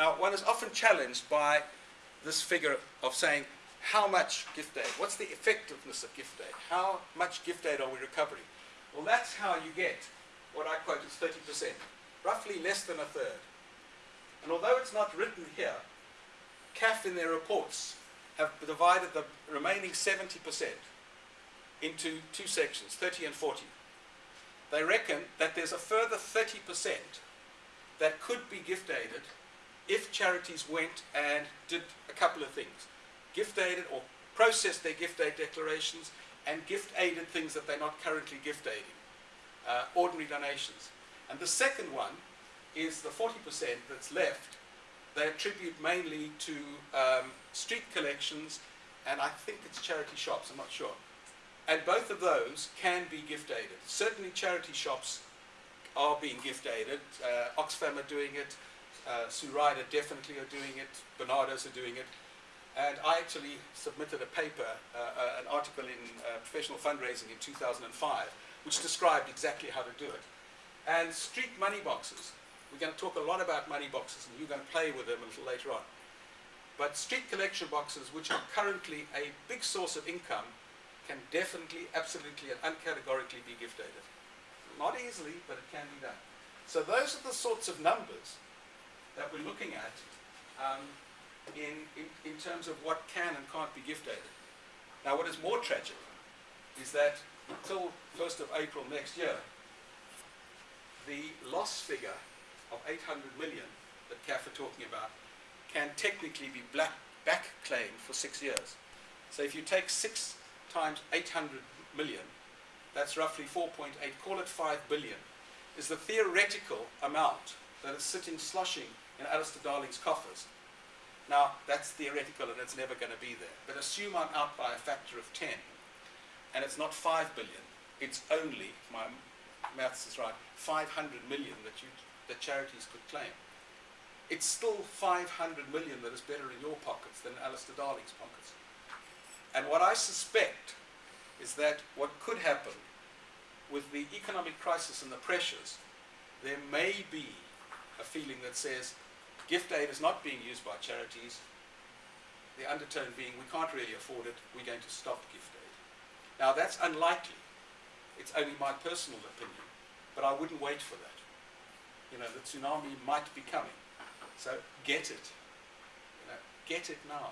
Now, one is often challenged by this figure of saying, how much gift aid? What's the effectiveness of gift aid? How much gift aid are we recovering? Well, that's how you get what I quote as 30%, roughly less than a third. And although it's not written here, CAF in their reports have divided the remaining 70% into two sections, 30 and 40. They reckon that there's a further 30% that could be gift aided if charities went and did a couple of things. Gift aided or processed their gift aid declarations and gift aided things that they're not currently gift aiding, uh, ordinary donations. And the second one is the 40% that's left, they attribute mainly to um, street collections and I think it's charity shops, I'm not sure. And both of those can be gift aided. Certainly charity shops are being gift aided. Uh, Oxfam are doing it, uh, Sue Ryder definitely are doing it, Barnardo's are doing it. And I actually submitted a paper, uh, uh, an article in uh, Professional Fundraising in 2005, which described exactly how to do it. And street money boxes. We're going to talk a lot about money boxes, and you're going to play with them a little later on. But street collection boxes, which are currently a big source of income, can definitely, absolutely, and uncategorically be gift aided. Not easily, but it can be done. So those are the sorts of numbers that we're looking at um, in, in, in terms of what can and can't be gift. Now what is more tragic is that until 1st of April next year, the loss figure of 800 million that CAF are talking about can technically be black, back claimed for six years. So if you take six times 800 million, that's roughly 4.8, call it 5 billion, is the theoretical amount that is sitting sloshing in Alistair Darling's coffers. Now, that's theoretical and it's never going to be there. But assume I'm out by a factor of 10, and it's not 5 billion, it's only, if my maths is right, 500 million that, you, that charities could claim. It's still 500 million that is better in your pockets than Alistair Darling's pockets. And what I suspect is that what could happen with the economic crisis and the pressures, there may be a feeling that says gift aid is not being used by charities, the undertone being we can't really afford it, we're going to stop gift aid. Now that's unlikely. It's only my personal opinion, but I wouldn't wait for that. You know, the tsunami might be coming. So get it. You know, get it now.